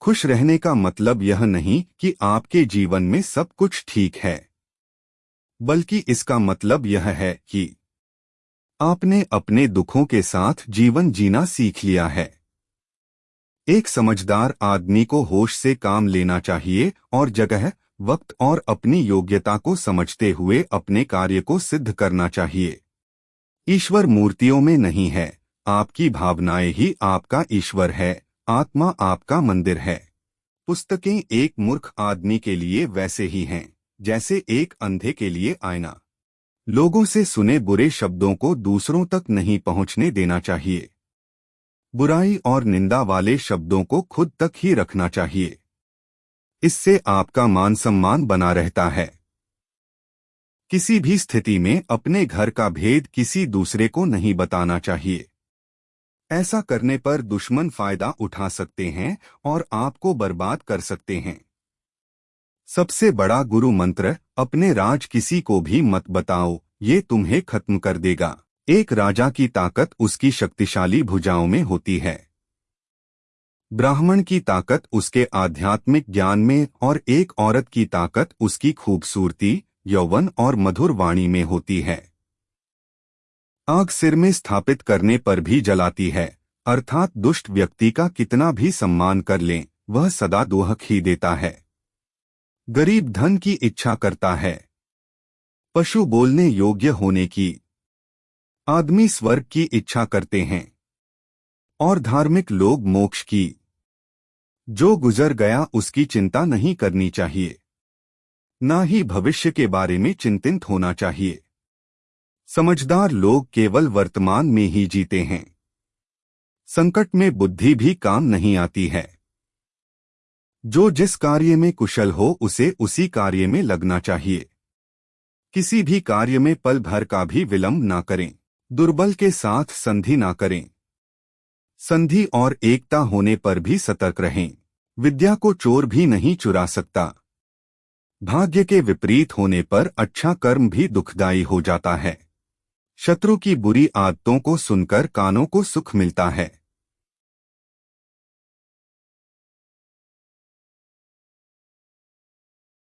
खुश रहने का मतलब यह नहीं कि आपके जीवन में सब कुछ ठीक है। बल्कि इसका मतलब यह है कि आपने अपने दुखों के साथ जीवन जीना सीख लिया है। एक समझदार आदमी को होश से काम लेना चाहिए और जगह, वक्त और अपनी योग्यता को समझते हुए अपने कार्य को सिद्ध करना चाहिए। ईश्वर मूर्तियों में नहीं है, आपकी भावनाएँ ही आपका ईश्वर है। आत्मा आपका मंदिर है। पुस्तकें एक मूर्ख आदमी के लिए वैसे ही हैं, जैसे एक अंधे के लिए आईना। लोगों से सुने बुरे शब्दों को दूसरों तक नहीं पहुँचने देना चाहिए। बुराई और निंदा वाले शब्दों को खुद तक ही रखना चाहिए। इससे आपका मान सम्मान बना रहता है। किसी भी स्थिति में अपने घर का भेद किसी दूसरे को नहीं बताना चाहिए। ऐसा करने पर दुश्मन फ़ायदा उठा सकते हैं और आपको बर्बाद कर सकते हैं। सबसे बड़ा गुरु मंत्र, अपने राज किसी को भी मत बताओ, ये तुम्हें खत्म कर देगा। एक राजा की ताकत उसकी शक्तिशाली भुजाओं में होती है। ब्राह्मण की ताकत उसके आध्यात्मिक ज्ञान में और एक औरत की ताकत उसकी खूबसूरती, यौवन और मधुर वाणी में होती है। आग सिर में स्थापित करने पर भी जलाती है। अर्थात दुष्ट व्यक्ति का कितना भी सम्मान कर लें, वह सदा दोहक ही देता है। गरीब धन की इच्छा करता है। पशु बोलने योग्य होने की। आदमी स्वर्ग की इच्छा करते हैं। और धार्मिक लोग मोक्ष की। जो गुजर गया उसकी चिंता नहीं करनी चाहिए। न ही भविष्य के बारे में चिंतित होना चाहिए। समझदार लोग केवल वर्तमान में ही जीते हैं। संकट में बुद्धि भी काम नहीं आती है। जो जिस कार्य में कुशल हो, उसे उसी कार्य में लगना चाहिए। किसी भी कार्य में पल भर का भी विलंब ना करें। दुर्बल के साथ संधि ना करें। संधि और एकता होने पर भी सतर्क रहें। विद्या को चोर भी नहीं चुरा सकता। भाग्य के विपरीत होने पर अच्छा कर्म भी दुखदायी हो जाता है। शत्रु की बुरी आदतों को सुनकर कानों को सुख मिलता है।